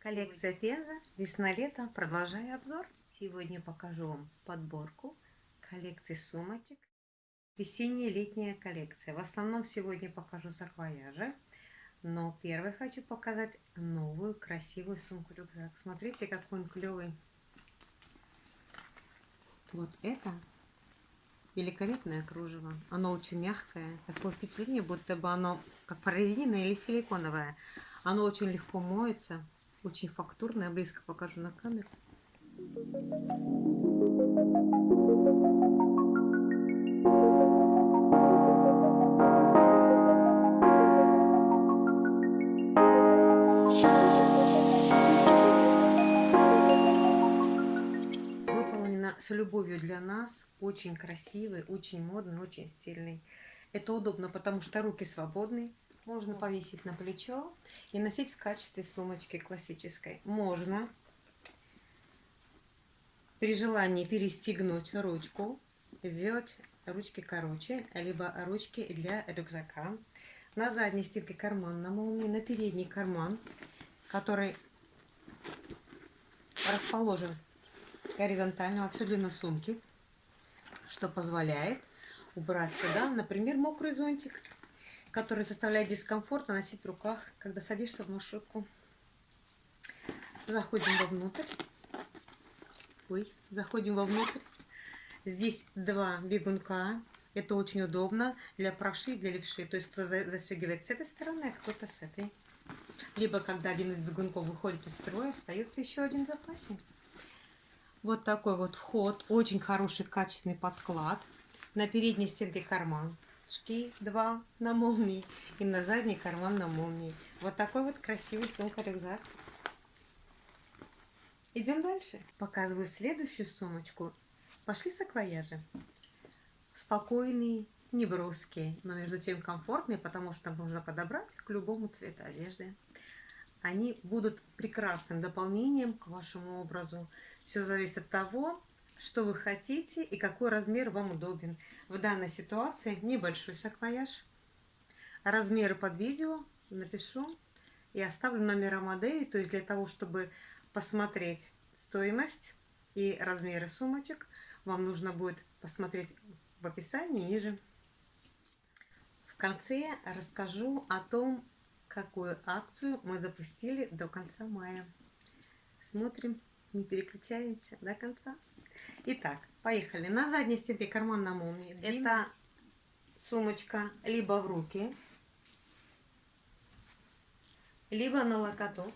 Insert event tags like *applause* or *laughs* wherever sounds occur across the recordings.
Коллекция Пенза, весна-лето, продолжаю обзор. Сегодня покажу вам подборку коллекции сумочек. Весенняя летняя коллекция. В основном сегодня покажу саквояжи. Но первый хочу показать новую красивую сумку-рюкзак. Смотрите, какой он клевый. Вот это великолепное кружево. Оно очень мягкое. Такое впечатление, будто бы оно как прорезиненное или силиконовое. Оно очень легко моется. Очень фактурное. Близко покажу на камеру. с любовью для нас, очень красивый, очень модный, очень стильный. Это удобно, потому что руки свободны, можно повесить на плечо и носить в качестве сумочки классической. Можно при желании перестегнуть ручку, сделать ручки короче, либо ручки для рюкзака. На задней стенке карман на молнии, на передний карман, который расположен горизонтально во всю длину сумки, что позволяет убрать сюда, например, мокрый зонтик, который составляет дискомфорт носить в руках, когда садишься в маршрутку. Заходим вовнутрь. Ой, заходим вовнутрь. Здесь два бегунка. Это очень удобно для правши и для левши. То есть кто-то застегивает с этой стороны, а кто-то с этой. Либо когда один из бегунков выходит из строя, остается еще один в запасе. Вот такой вот вход. Очень хороший качественный подклад. На передней стенке карман. Шки два на молнии. И на задний карман на молнии. Вот такой вот красивый сумка-рюкзак. Идем дальше. Показываю следующую сумочку. Пошли саквояжи. Спокойные, неброские, но между тем комфортные, потому что можно подобрать к любому цвету одежды. Они будут прекрасным дополнением к вашему образу. Все зависит от того, что вы хотите и какой размер вам удобен. В данной ситуации небольшой саквояж. Размеры под видео напишу и оставлю номера модели, то есть для того, чтобы посмотреть стоимость и размеры сумочек, вам нужно будет посмотреть в описании ниже. В конце расскажу о том, какую акцию мы допустили до конца мая. Смотрим не переключаемся до конца. Итак, поехали. На задней стенке карман на молнии. Это сумочка либо в руки, либо на локоток.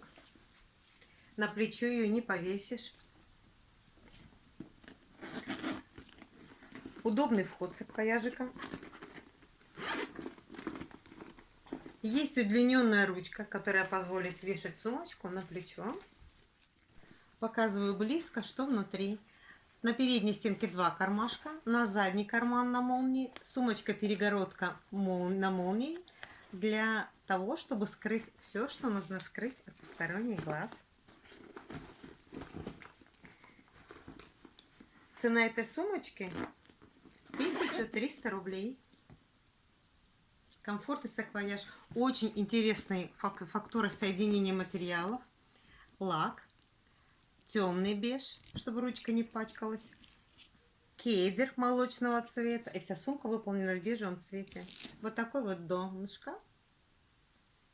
На плечо ее не повесишь. Удобный вход с саквояжиком. Есть удлиненная ручка, которая позволит вешать сумочку на плечо. Показываю близко, что внутри. На передней стенке два кармашка, на задний карман на молнии, сумочка-перегородка на молнии для того, чтобы скрыть все, что нужно скрыть от посторонних глаз. Цена этой сумочки 1300 рублей. Комфорт и саквояж. Очень интересный фактура соединения материалов. Лак темный беж, чтобы ручка не пачкалась. Кейдер молочного цвета. И вся сумка выполнена в бежевом цвете. Вот такой вот донышко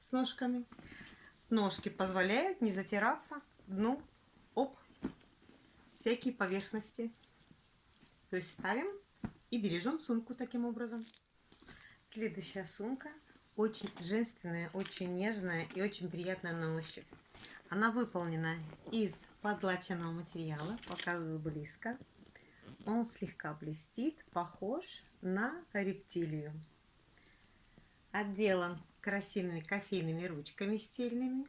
с ножками. Ножки позволяют не затираться дну об всякие поверхности. То есть ставим и бережем сумку таким образом. Следующая сумка очень женственная, очень нежная и очень приятная на ощупь. Она выполнена из подлаченного материала. Показываю близко. Он слегка блестит, похож на рептилию. Отделан красивыми кофейными ручками стильными,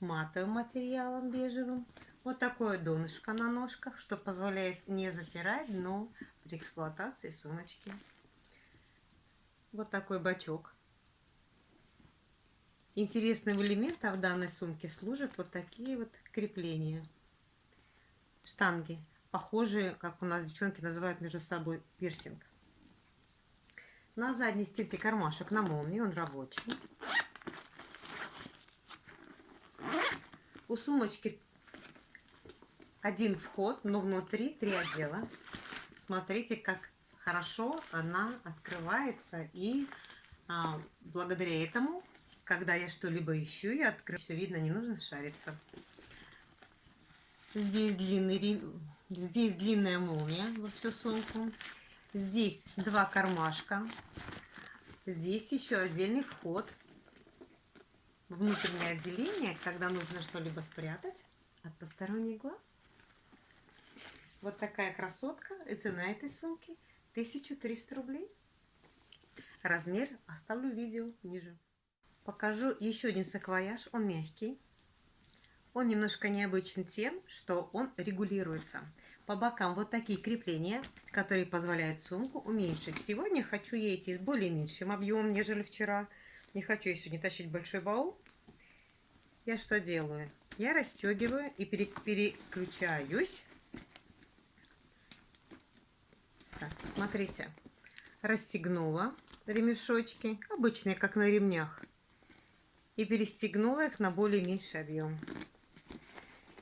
матовым материалом бежевым. Вот такое донышко на ножках, что позволяет не затирать дно при эксплуатации сумочки. Вот такой бачок Интересным элементом в данной сумке служат вот такие вот крепления. Штанги, похожие, как у нас девчонки называют между собой, пирсинг. На задней стенке кармашек на молнии, он рабочий. У сумочки один вход, но внутри три отдела. Смотрите, как хорошо она открывается. И а, благодаря этому, когда я что-либо ищу, я открываю. Все видно, не нужно шариться. Здесь длинный, здесь длинная молния во всю сумку. Здесь два кармашка. Здесь еще отдельный вход внутреннее отделение, когда нужно что-либо спрятать от посторонних глаз. Вот такая красотка. И цена этой сумки 1300 рублей. Размер оставлю видео ниже. Покажу еще один саквояж. Он мягкий. Он немножко необычен тем, что он регулируется. По бокам вот такие крепления, которые позволяют сумку уменьшить. Сегодня хочу ей идти с более меньшим объемом, нежели вчера. Не хочу я сегодня тащить большой баул. Я что делаю? Я расстегиваю и переключаюсь Так, смотрите, расстегнула ремешочки, обычные, как на ремнях, и перестегнула их на более меньший объем.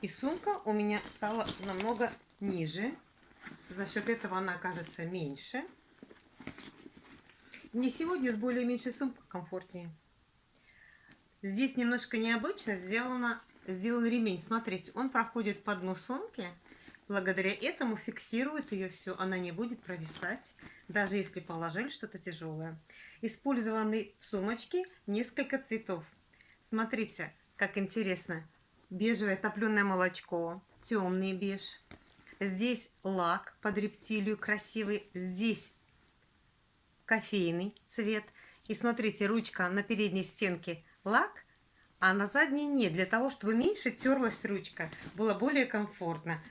И сумка у меня стала намного ниже, за счет этого она окажется меньше. Мне сегодня с более меньшей сумкой комфортнее. Здесь немножко необычно сделано, сделан ремень. Смотрите, он проходит по дну сумки, Благодаря этому фиксирует ее все, она не будет провисать, даже если положили что-то тяжелое. Использованы в сумочке несколько цветов. Смотрите, как интересно. Бежевое топленое молочко, темный беж. Здесь лак под рептилию красивый. Здесь кофейный цвет. И смотрите, ручка на передней стенке лак, а на задней нет. Для того, чтобы меньше терлась ручка, было более комфортно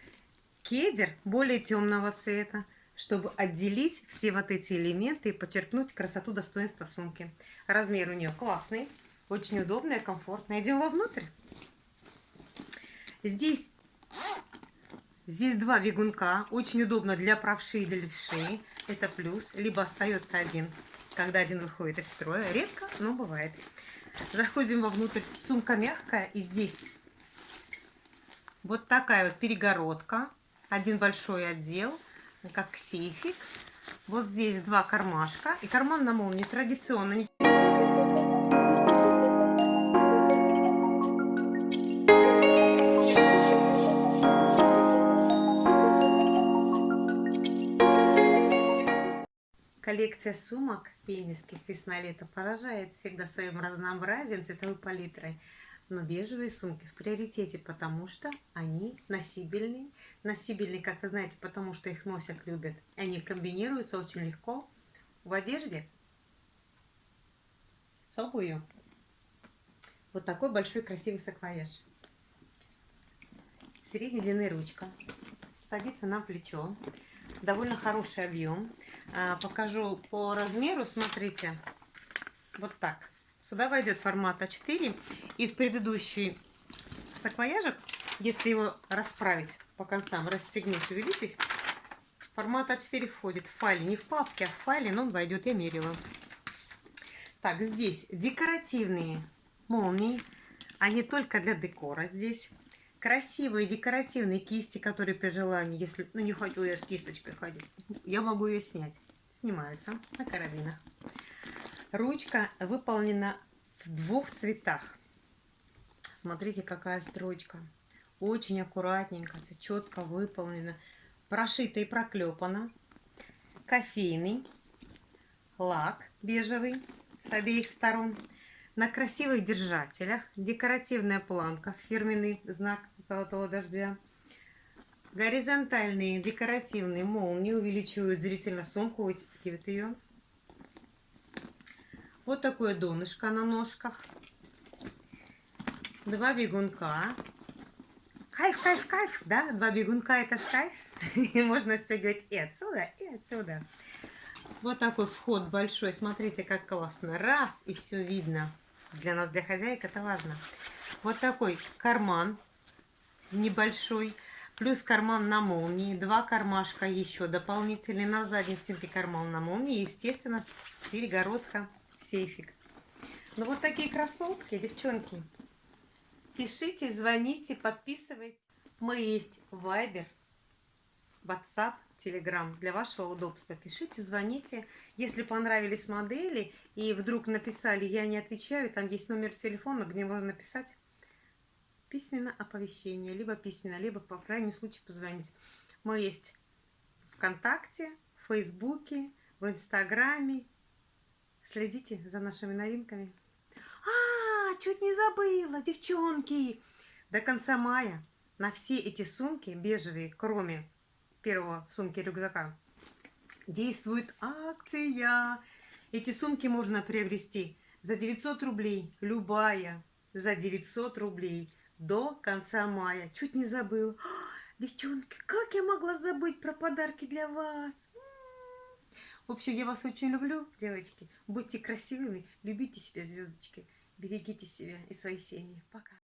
кедр более темного цвета, чтобы отделить все вот эти элементы и подчеркнуть красоту достоинства сумки. Размер у нее классный, очень удобный, комфортный. Идем вовнутрь. Здесь, здесь два бегунка, очень удобно для правши и для левши. Это плюс, либо остается один, когда один выходит из строя. Редко, но бывает. Заходим вовнутрь. Сумка мягкая, и здесь вот такая вот перегородка один большой отдел, как сейфик. Вот здесь два кармашка. И карман на молнии традиционно. Коллекция сумок пениских весна-лето поражает всегда своим разнообразием, цветовой палитрой но бежевые сумки в приоритете, потому что они носибельные. Носибельные, как вы знаете, потому что их носят, любят. Они комбинируются очень легко в одежде с обувью. Вот такой большой красивый саквояж. Средней длины ручка. Садится на плечо. Довольно хороший объем. А, покажу по размеру. Смотрите. Вот так. Сюда войдет формат А4. И в предыдущий саквояжик, если его расправить по концам, расстегнуть, увеличить, формат А4 входит в файле. Не в папке, а в файле, но он войдет, я мерила. Так, здесь декоративные молнии. Они только для декора здесь. Красивые декоративные кисти, которые при желании, если ну, не хотела я с кисточкой ходить, я могу ее снять. Снимаются на карабинах. Ручка выполнена в двух цветах. Смотрите, какая строчка. Очень аккуратненько, четко выполнена. Прошита и проклепана. Кофейный. Лак бежевый с обеих сторон. На красивых держателях. Декоративная планка. Фирменный знак золотого дождя. Горизонтальные декоративные молнии увеличивают зрительно сумку, вытягивают ее. Вот такое донышко на ножках. Два бегунка. Кайф, кайф, кайф, да? Два бегунка это ж кайф. *laughs* И можно стягивать и отсюда, и отсюда. Вот такой вход большой. Смотрите, как классно. Раз, и все видно. Для нас, для хозяек, это важно. Вот такой карман небольшой. Плюс карман на молнии. Два кармашка еще дополнительные. На задней стенке карман на молнии. Естественно, перегородка сейфик. Ну вот такие красотки, девчонки. Пишите, звоните, подписывайтесь. Мы есть Viber, WhatsApp, Telegram для вашего удобства. Пишите, звоните. Если понравились модели и вдруг написали «я не отвечаю», там есть номер телефона, где можно написать письменно оповещение, либо письменно, либо по крайнему случаю позвонить. Мы есть ВКонтакте, в Фейсбуке, в Инстаграме. Следите за нашими новинками. А, чуть не забыла, девчонки! До конца мая на все эти сумки бежевые, кроме первого сумки рюкзака, действует акция. Эти сумки можно приобрести за 900 рублей, любая, за 900 рублей до конца мая. Чуть не забыл. Девчонки, как я могла забыть про подарки для вас? В общем, я вас очень люблю, девочки. Будьте красивыми, любите себя, звездочки. Берегите себя и свои семьи. Пока.